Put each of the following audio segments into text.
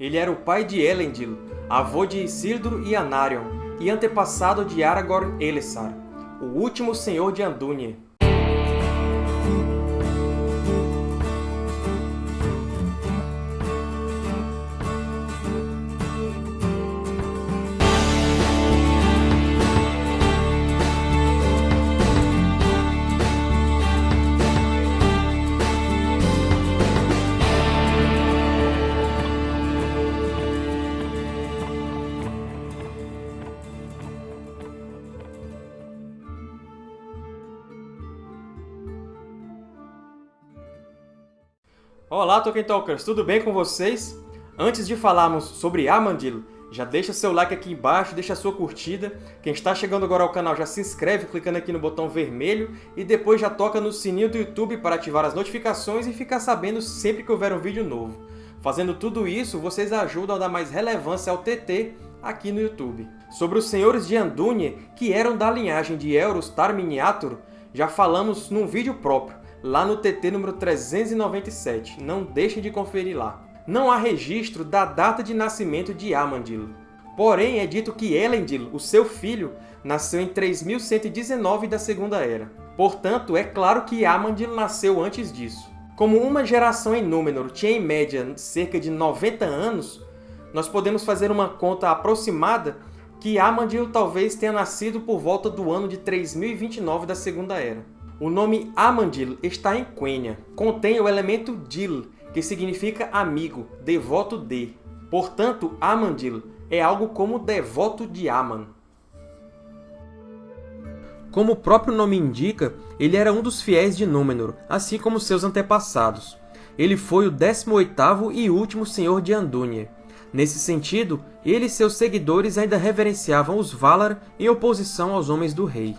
Ele era o pai de Elendil, avô de Isildur e Anarion, e antepassado de Aragorn Elessar, o último senhor de Andúnie. Olá, Tolkien Talkers! Tudo bem com vocês? Antes de falarmos sobre Amandil, já deixa seu like aqui embaixo, deixa sua curtida. Quem está chegando agora ao canal já se inscreve clicando aqui no botão vermelho e depois já toca no sininho do YouTube para ativar as notificações e ficar sabendo sempre que houver um vídeo novo. Fazendo tudo isso, vocês ajudam a dar mais relevância ao TT aqui no YouTube. Sobre os Senhores de Andúnie, que eram da linhagem de Elros Tar Miniatur, já falamos num vídeo próprio lá no TT número 397. Não deixem de conferir lá. Não há registro da data de nascimento de Amandil. Porém, é dito que Elendil, o seu filho, nasceu em 3119 da Segunda Era. Portanto, é claro que Amandil nasceu antes disso. Como uma geração em Númenor tinha em média cerca de 90 anos, nós podemos fazer uma conta aproximada que Amandil talvez tenha nascido por volta do ano de 3029 da Segunda Era. O nome Amandil está em Quenya. Contém o elemento Dil, que significa amigo, devoto de. Portanto, Amandil é algo como devoto de Aman. Como o próprio nome indica, ele era um dos fiéis de Númenor, assim como seus antepassados. Ele foi o 18º e último senhor de Andúnie. Nesse sentido, ele e seus seguidores ainda reverenciavam os Valar em oposição aos homens do rei.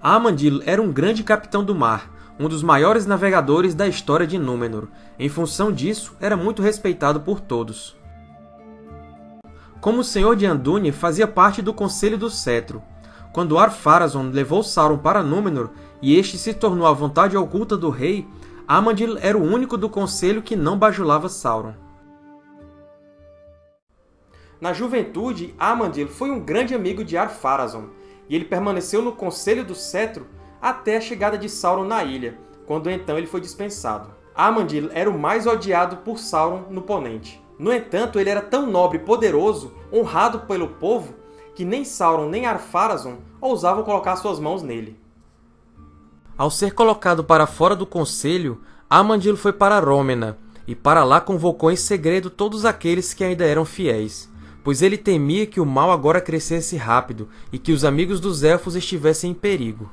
Amandil era um grande capitão do mar, um dos maiores navegadores da história de Númenor. Em função disso, era muito respeitado por todos. Como Senhor de Andúnie, fazia parte do Conselho do Cetro. Quando Ar-Pharazôn levou Sauron para Númenor e este se tornou a vontade oculta do rei, Amandil era o único do Conselho que não bajulava Sauron. Na juventude, Amandil foi um grande amigo de Ar-Pharazôn, e ele permaneceu no Conselho do Cetro até a chegada de Sauron na ilha, quando então ele foi dispensado. Amandil era o mais odiado por Sauron no Ponente. No entanto, ele era tão nobre e poderoso, honrado pelo povo, que nem Sauron nem Ar-Pharazôn ousavam colocar suas mãos nele. Ao ser colocado para fora do conselho, Amandil foi para Rômena, e para lá convocou em segredo todos aqueles que ainda eram fiéis pois ele temia que o mal agora crescesse rápido e que os amigos dos Elfos estivessem em perigo.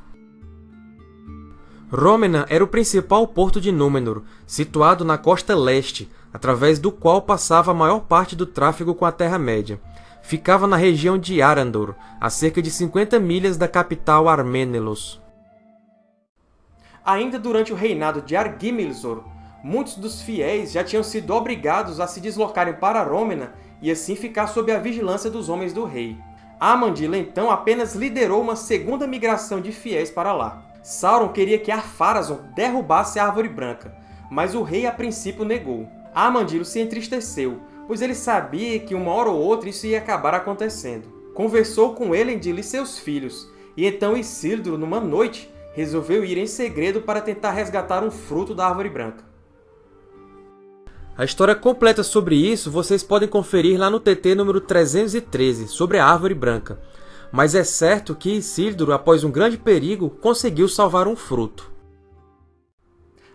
Rômena era o principal porto de Númenor, situado na costa leste, através do qual passava a maior parte do tráfego com a Terra-média. Ficava na região de Arandor, a cerca de 50 milhas da capital Armenelos. Ainda durante o reinado de Argimilzor, muitos dos fiéis já tinham sido obrigados a se deslocarem para Rômena e assim ficar sob a vigilância dos homens do rei. Amandila, então, apenas liderou uma segunda migração de fiéis para lá. Sauron queria que Ar-Pharazôn derrubasse a Árvore Branca, mas o rei a princípio negou. Amandilo se entristeceu, pois ele sabia que uma hora ou outra isso ia acabar acontecendo. Conversou com Elendil e seus filhos, e então Isildur, numa noite, resolveu ir em segredo para tentar resgatar um fruto da Árvore Branca. A história completa sobre isso vocês podem conferir lá no TT número 313, sobre a Árvore Branca. Mas é certo que Isildur, após um grande perigo, conseguiu salvar um fruto.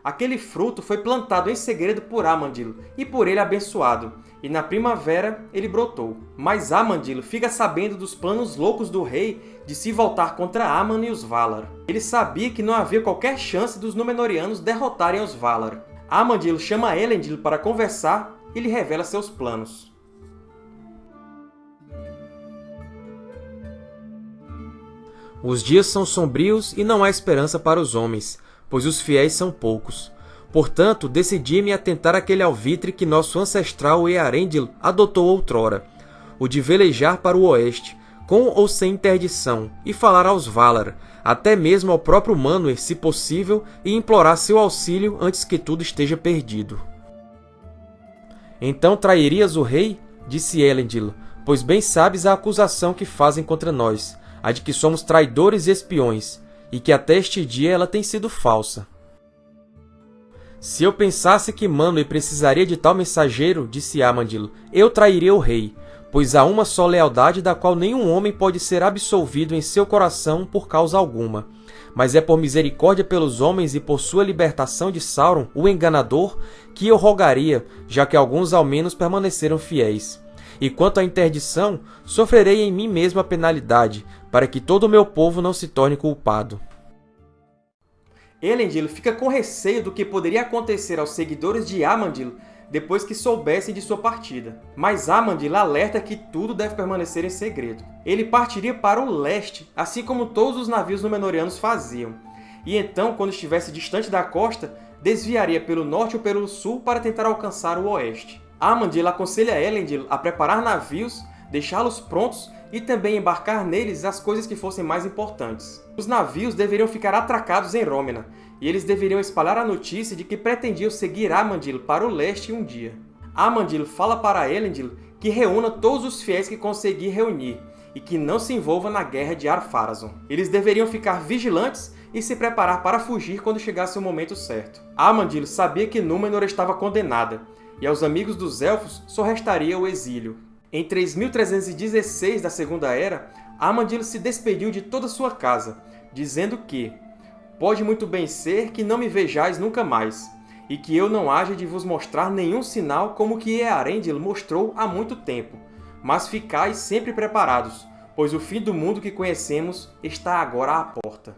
Aquele fruto foi plantado em segredo por Amandil, e por ele abençoado, e na primavera ele brotou. Mas Amandil fica sabendo dos planos loucos do rei de se voltar contra Aman e os Valar. Ele sabia que não havia qualquer chance dos Númenóreanos derrotarem os Valar. Amandil chama Elendil para conversar e lhe revela seus planos. Os dias são sombrios e não há esperança para os homens, pois os fiéis são poucos. Portanto, decidi-me a tentar aquele alvitre que nosso ancestral Earendil adotou outrora, o de velejar para o oeste, com ou sem interdição, e falar aos Valar, até mesmo ao próprio Manwë, se possível, e implorar seu auxílio antes que tudo esteja perdido. Então trairias o rei? Disse Elendil, pois bem sabes a acusação que fazem contra nós, a de que somos traidores e espiões, e que até este dia ela tem sido falsa. Se eu pensasse que Manwë precisaria de tal mensageiro, disse Amandil, eu trairia o rei, pois há uma só lealdade da qual nenhum homem pode ser absolvido em seu coração por causa alguma. Mas é por misericórdia pelos homens e por sua libertação de Sauron, o enganador, que eu rogaria, já que alguns ao menos permaneceram fiéis. E quanto à interdição, sofrerei em mim mesmo a penalidade, para que todo o meu povo não se torne culpado. Elendil fica com receio do que poderia acontecer aos seguidores de Amandil depois que soubessem de sua partida. Mas Amandil alerta que tudo deve permanecer em segredo. Ele partiria para o leste, assim como todos os navios Númenóreanos faziam. E então, quando estivesse distante da costa, desviaria pelo norte ou pelo sul para tentar alcançar o oeste. Amandil aconselha Elendil a preparar navios, deixá-los prontos e também embarcar neles as coisas que fossem mais importantes. Os navios deveriam ficar atracados em Rômena, e eles deveriam espalhar a notícia de que pretendiam seguir Amandil para o leste um dia. Amandil fala para Elendil que reúna todos os fiéis que conseguir reunir, e que não se envolva na guerra de Ar-Pharazôn. Eles deveriam ficar vigilantes e se preparar para fugir quando chegasse o momento certo. Amandil sabia que Númenor estava condenada, e aos amigos dos Elfos só restaria o exílio. Em 3316 da Segunda Era, Amandil se despediu de toda sua casa, dizendo que Pode muito bem ser que não me vejais nunca mais, e que eu não haja de vos mostrar nenhum sinal como que Earendil mostrou há muito tempo, mas ficais sempre preparados, pois o fim do mundo que conhecemos está agora à porta.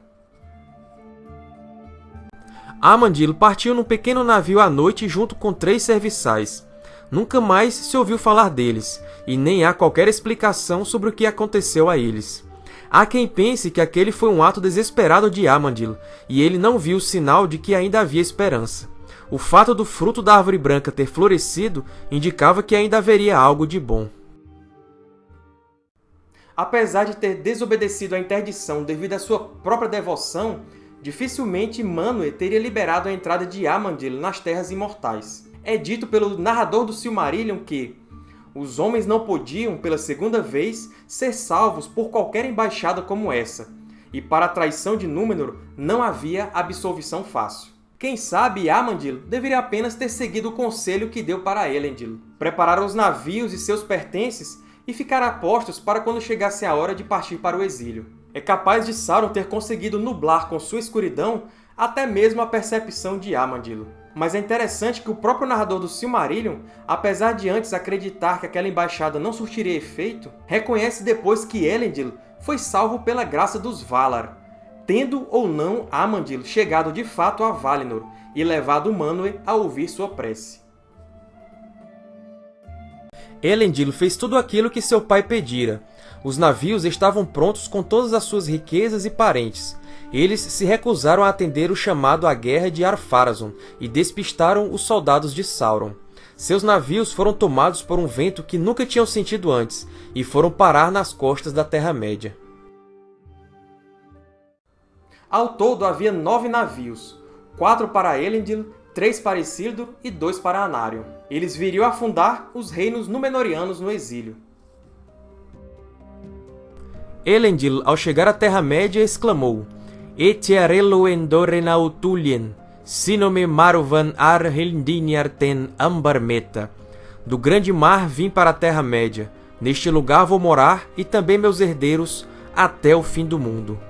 Amandil partiu num pequeno navio à noite junto com três serviçais, Nunca mais se ouviu falar deles, e nem há qualquer explicação sobre o que aconteceu a eles. Há quem pense que aquele foi um ato desesperado de Amandil, e ele não viu sinal de que ainda havia esperança. O fato do fruto da árvore branca ter florescido indicava que ainda haveria algo de bom. Apesar de ter desobedecido à interdição devido à sua própria devoção, dificilmente Manwë teria liberado a entrada de Amandil nas Terras Imortais é dito pelo narrador do Silmarillion que os homens não podiam, pela segunda vez, ser salvos por qualquer embaixada como essa, e para a traição de Númenor não havia absolvição fácil. Quem sabe Amandil deveria apenas ter seguido o conselho que deu para Elendil, preparar os navios e seus pertences e ficar a postos para quando chegasse a hora de partir para o exílio. É capaz de Sauron ter conseguido nublar com sua escuridão até mesmo a percepção de Amandil. Mas é interessante que o próprio narrador do Silmarillion, apesar de antes acreditar que aquela embaixada não surtiria efeito, reconhece depois que Elendil foi salvo pela graça dos Valar, tendo ou não Amandil chegado de fato a Valinor e levado Manwë a ouvir sua prece. Elendil fez tudo aquilo que seu pai pedira. Os navios estavam prontos com todas as suas riquezas e parentes, eles se recusaram a atender o chamado à guerra de Ar-Pharazôn e despistaram os soldados de Sauron. Seus navios foram tomados por um vento que nunca tinham sentido antes e foram parar nas costas da Terra-média. Ao todo havia nove navios, quatro para Elendil, três para Isildur e dois para Anarion. Eles viriam afundar os reinos Númenóreanos no exílio. Elendil, ao chegar à Terra-média, exclamou maruvan ar. Do grande mar vim para a Terra-média. Neste lugar vou morar, e também meus herdeiros, até o fim do mundo.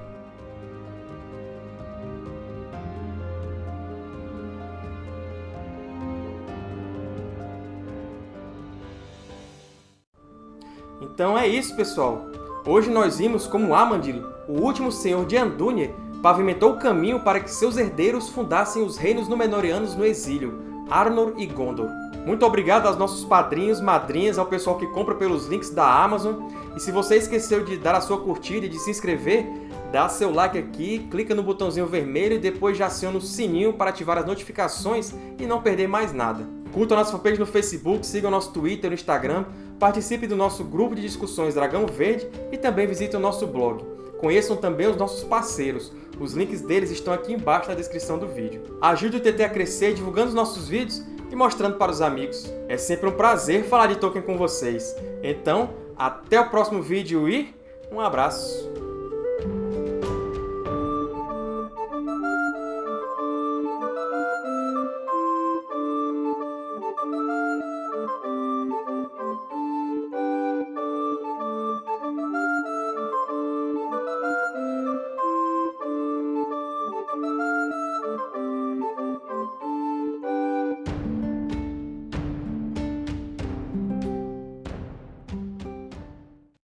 Então é isso, pessoal! Hoje nós vimos como Amandil, o último senhor de Andúnie, pavimentou o caminho para que seus herdeiros fundassem os reinos Númenóreanos no exílio, Arnor e Gondor. Muito obrigado aos nossos padrinhos, madrinhas, ao pessoal que compra pelos links da Amazon. E se você esqueceu de dar a sua curtida e de se inscrever, dá seu like aqui, clica no botãozinho vermelho e depois já aciona o sininho para ativar as notificações e não perder mais nada. Curta a nossa fanpage no Facebook, siga o nosso Twitter e Instagram, participe do nosso grupo de discussões Dragão Verde e também visite o nosso blog. Conheçam também os nossos parceiros, os links deles estão aqui embaixo na descrição do vídeo. Ajude o TT a crescer divulgando os nossos vídeos e mostrando para os amigos. É sempre um prazer falar de Tolkien com vocês. Então, até o próximo vídeo e um abraço!